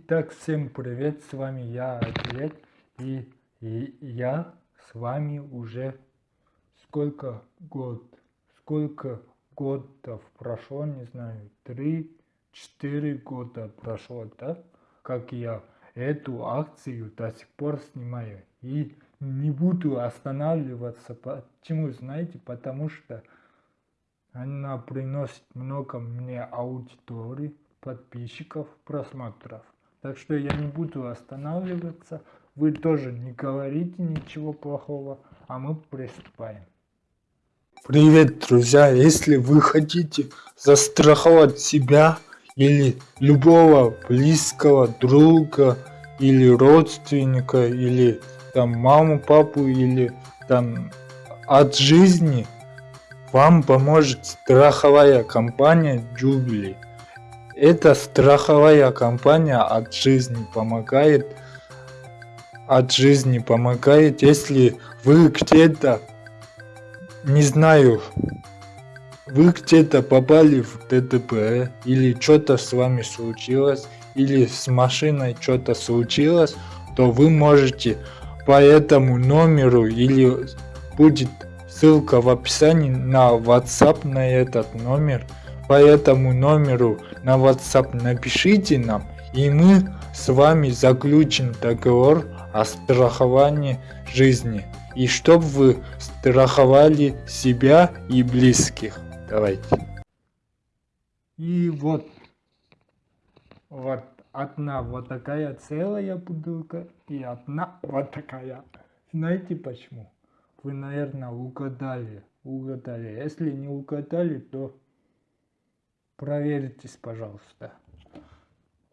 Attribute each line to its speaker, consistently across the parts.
Speaker 1: Итак, всем привет, с вами я, Ответ, и, и я с вами уже сколько год, сколько годов прошло, не знаю, три, четыре года прошло, да, как я эту акцию до сих пор снимаю. И не буду останавливаться, почему, знаете, потому что она приносит много мне аудитории, подписчиков, просмотров. Так что я не буду останавливаться. Вы тоже не говорите ничего плохого, а мы приступаем.
Speaker 2: Привет, друзья! Если вы хотите застраховать себя или любого близкого друга или родственника или там маму, папу или там от жизни, вам поможет страховая компания Jubilee. Эта страховая компания от жизни помогает, от жизни помогает, если вы где-то, не знаю, вы где-то попали в ДТП, или что-то с вами случилось, или с машиной что-то случилось, то вы можете по этому номеру или будет ссылка в описании на WhatsApp на этот номер по этому номеру на WhatsApp напишите нам, и мы с вами заключим договор о страховании жизни. И чтоб вы страховали себя и близких. Давайте.
Speaker 1: И вот, вот одна вот такая целая бутылка и одна вот такая. Знаете почему? Вы, наверное, угадали. Угадали. Если не угадали, то проверьтесь, пожалуйста.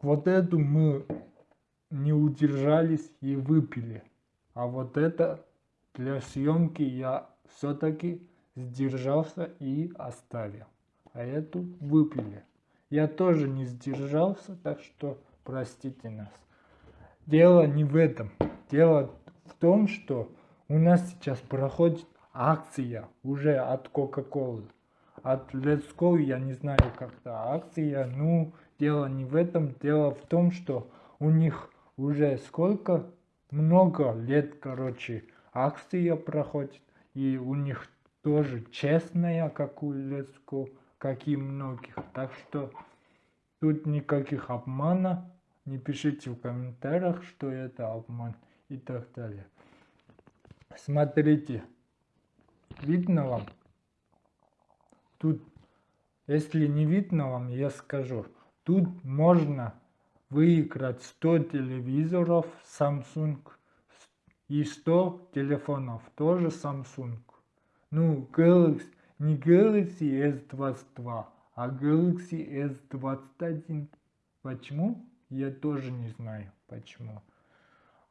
Speaker 1: Вот эту мы не удержались и выпили. А вот это для съемки я все-таки сдержался и оставил. А эту выпили. Я тоже не сдержался, так что простите нас. Дело не в этом. Дело в том, что у нас сейчас проходит акция уже от Coca-Cola от Let's Go, я не знаю, как-то акция. Ну, дело не в этом, дело в том, что у них уже сколько, много лет, короче, акция проходит. И у них тоже честная, как у Let's Go, как и многих. Так что тут никаких обмана. Не пишите в комментариях, что это обман и так далее. Смотрите. Видно вам? Тут, если не видно вам, я скажу. Тут можно выиграть 100 телевизоров Samsung и 100 телефонов, тоже Samsung. Ну, Galaxy, не Galaxy S22, а Galaxy S21. Почему? Я тоже не знаю, почему.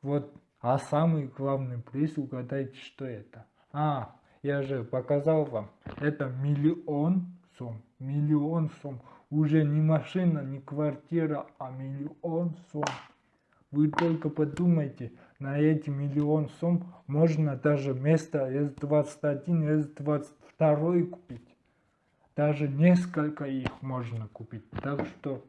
Speaker 1: Вот, а самый главный приз, угадайте, что это. А, я же показал вам, это миллион сумм, миллион сумм. Уже не машина, не квартира, а миллион сумм. Вы только подумайте, на эти миллион сумм можно даже место S21, S22 купить. Даже несколько их можно купить. Так что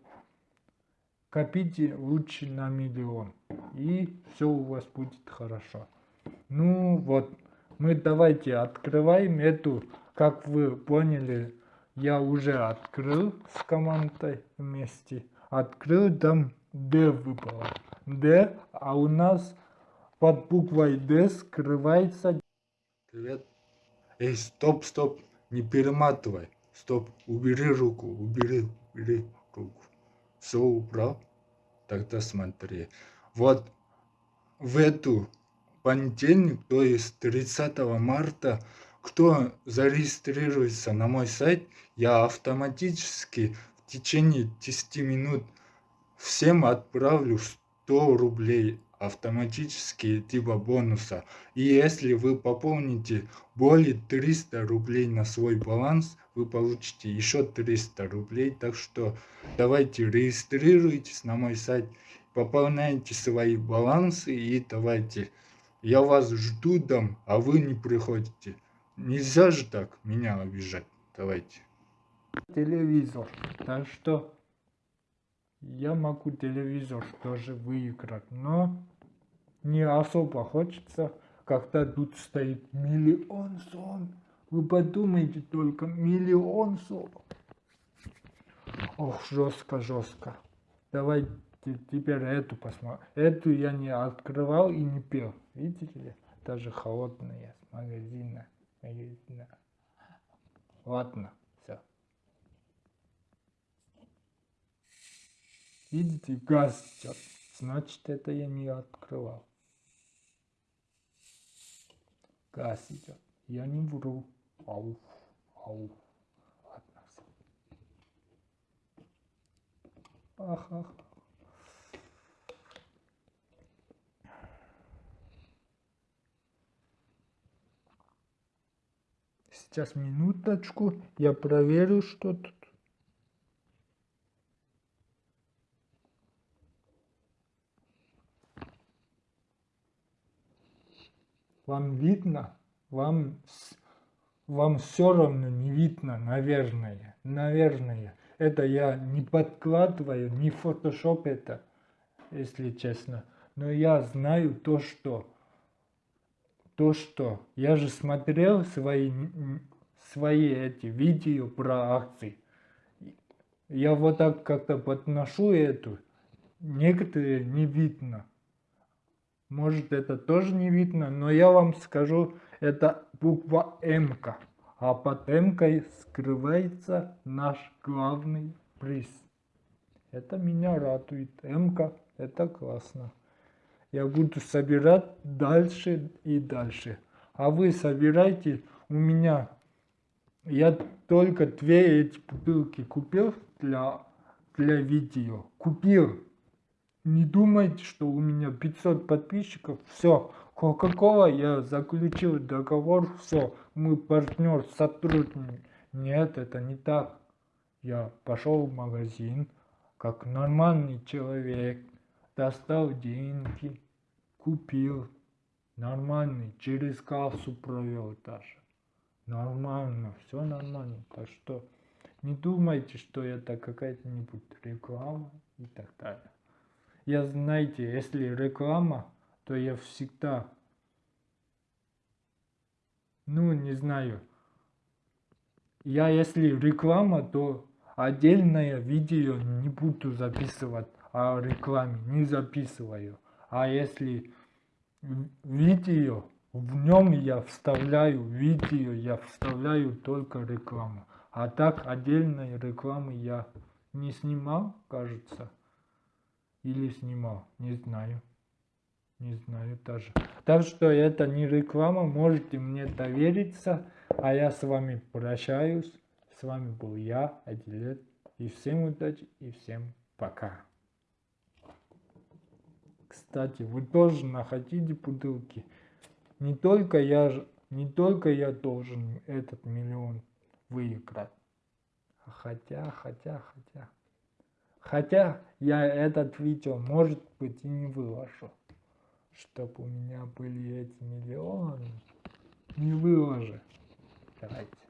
Speaker 1: копите лучше на миллион. И все у вас будет хорошо. Ну вот мы давайте открываем эту, как вы поняли, я уже открыл с командой вместе. Открыл, там D выпало. D, а у нас под буквой D скрывается...
Speaker 2: Привет. Эй, стоп, стоп, не перематывай. Стоп, убери руку, убери, убери руку. Все убрал? Тогда смотри. Вот в эту понедельник, то есть 30 марта, кто зарегистрируется на мой сайт, я автоматически в течение 10 минут всем отправлю 100 рублей автоматически типа бонуса. И если вы пополните более 300 рублей на свой баланс, вы получите еще 300 рублей. Так что давайте регистрируйтесь на мой сайт, пополняйте свои балансы и давайте я вас жду там, а вы не приходите. Нельзя же так меня обижать. Давайте.
Speaker 1: Телевизор. Так что я могу телевизор тоже выиграть, но не особо хочется, когда тут стоит миллион сом. Вы подумайте только, миллион сом. Ох, жестко, жестко. Давайте теперь эту посмотрим. Эту я не открывал и не пил. Видите ли? Даже холодная с магазина. магазина. Ладно, все. Видите, газ идет. Значит, это я не открывал. Газ идет. Я не вру. Ау, ау. Ладно, все. Ах, ах. Сейчас минуточку, я проверю, что тут. Вам видно? Вам, вам все равно не видно, наверное. Наверное. Это я не подкладываю, не фотошоп это, если честно. Но я знаю то, что то, что я же смотрел свои, свои эти видео про акции. Я вот так как-то подношу эту, некоторые не видно. Может это тоже не видно, но я вам скажу, это буква М. -ка. А под М скрывается наш главный приз. Это меня радует. М это классно я буду собирать дальше и дальше. А вы собирайте, у меня, я только две эти бутылки купил для, для видео. Купил. Не думайте, что у меня 500 подписчиков. Все, Кока-Кола, я заключил договор, все, мы партнер, сотрудник. Нет, это не так. Я пошел в магазин, как нормальный человек, достал деньги, купил, нормальный, через кассу провел даже. Нормально, все нормально. Так что не думайте, что это какая-нибудь реклама и так далее. Я, знаете, если реклама, то я всегда, ну, не знаю, я если реклама, то отдельное видео не буду записывать о рекламе, не записываю. А если видео, в нем я вставляю видео, я вставляю только рекламу. А так отдельной рекламы я не снимал, кажется. Или снимал, не знаю. Не знаю даже. Так что это не реклама, можете мне довериться. А я с вами прощаюсь. С вами был я, Адилет. И всем удачи, и всем пока. Кстати, вы тоже находите бутылки. Не только я, не только я должен этот миллион выиграть. Хотя, хотя, хотя. Хотя я этот видео, может быть, и не выложу. Чтобы у меня были эти миллионы. Не выложу. Давайте.